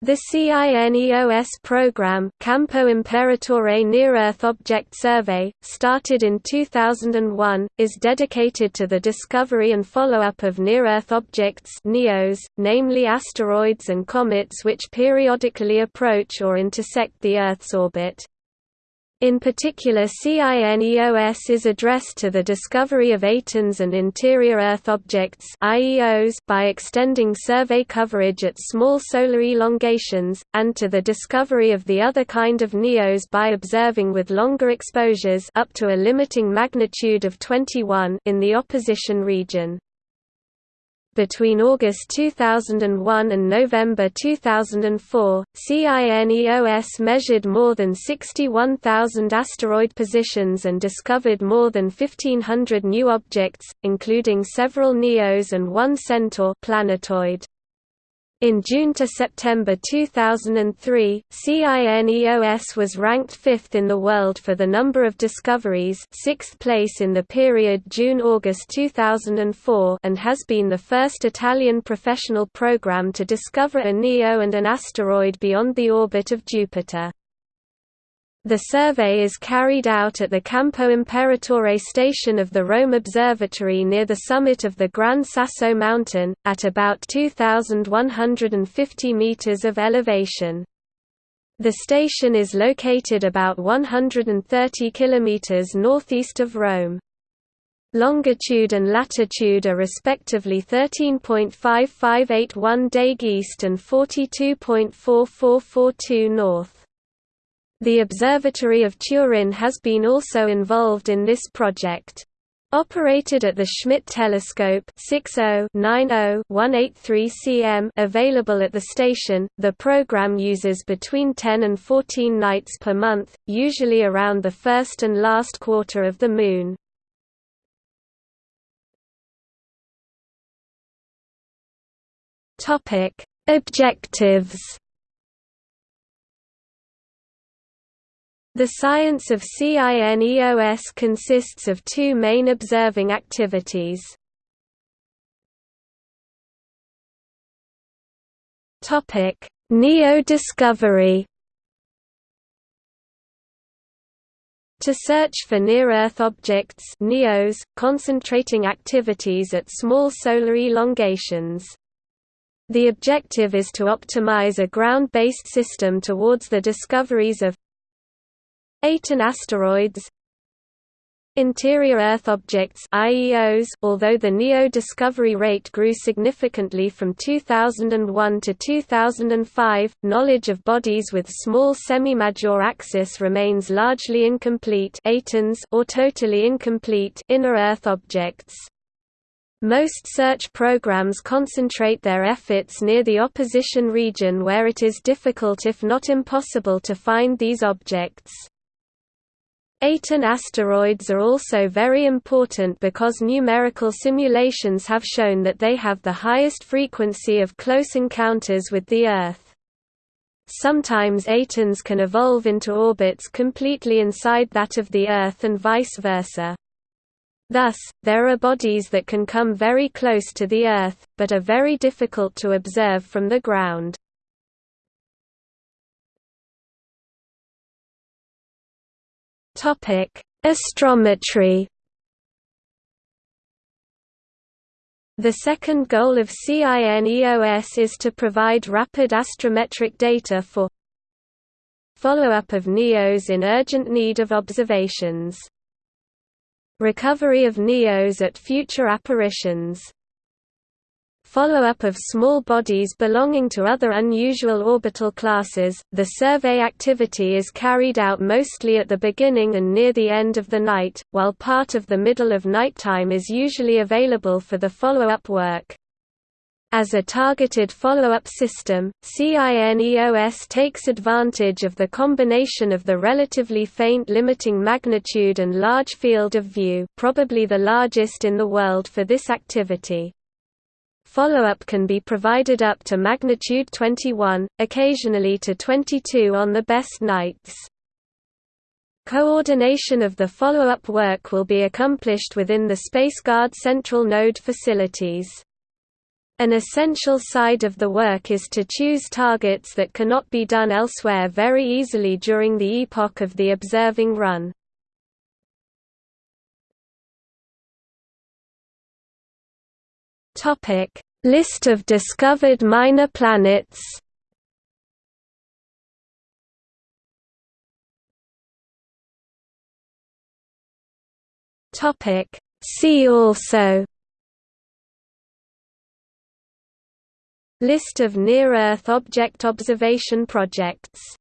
The CINEOS program Campo Imperatore Near-Earth Object Survey, started in 2001, is dedicated to the discovery and follow-up of near-Earth objects NEOs, namely asteroids and comets which periodically approach or intersect the Earth's orbit. In particular CINEOS is addressed to the discovery of Atens and interior Earth objects IEOs by extending survey coverage at small solar elongations, and to the discovery of the other kind of NEOs by observing with longer exposures up to a limiting magnitude of 21 in the opposition region. Between August 2001 and November 2004, CINEOS measured more than 61,000 asteroid positions and discovered more than 1,500 new objects, including several NEOs and one Centaur planetoid. In June to September 2003, CINEOS was ranked fifth in the world for the number of discoveries sixth place in the period June–August 2004 and has been the first Italian professional program to discover a NEO and an asteroid beyond the orbit of Jupiter. The survey is carried out at the Campo Imperatore station of the Rome Observatory near the summit of the Gran Sasso mountain, at about 2,150 meters of elevation. The station is located about 130 kilometers northeast of Rome. Longitude and latitude are respectively 13.5581 deg east and 42.4442 north. The Observatory of Turin has been also involved in this project. Operated at the Schmidt telescope 60-90-183 cm available at the station, the program uses between 10 and 14 nights per month, usually around the first and last quarter of the Moon. Objectives The science of CINEOS consists of two main observing activities. Neo-discovery To search for near-Earth objects NEOs, concentrating activities at small solar elongations. The objective is to optimize a ground-based system towards the discoveries of Aten asteroids Interior Earth objects IEOs although the NEO discovery rate grew significantly from 2001 to 2005, knowledge of bodies with small semi-major axis remains largely incomplete Atens or totally incomplete inner Earth objects. Most search programs concentrate their efforts near the opposition region where it is difficult if not impossible to find these objects. Aten asteroids are also very important because numerical simulations have shown that they have the highest frequency of close encounters with the Earth. Sometimes Atens can evolve into orbits completely inside that of the Earth and vice versa. Thus, there are bodies that can come very close to the Earth, but are very difficult to observe from the ground. Topic: Astrometry. The second goal of CINEOS is to provide rapid astrometric data for follow-up of NEOs in urgent need of observations. Recovery of NEOs at future apparitions follow-up of small bodies belonging to other unusual orbital classes. The survey activity is carried out mostly at the beginning and near the end of the night, while part of the middle of nighttime is usually available for the follow-up work. As a targeted follow-up system, CINEOS takes advantage of the combination of the relatively faint limiting magnitude and large field of view probably the largest in the world for this activity. Follow-up can be provided up to magnitude 21, occasionally to 22 on the best nights. Coordination of the follow-up work will be accomplished within the SpaceGuard Central Node facilities. An essential side of the work is to choose targets that cannot be done elsewhere very easily during the epoch of the observing run. List of discovered minor planets Topic: See also List of near-Earth object observation projects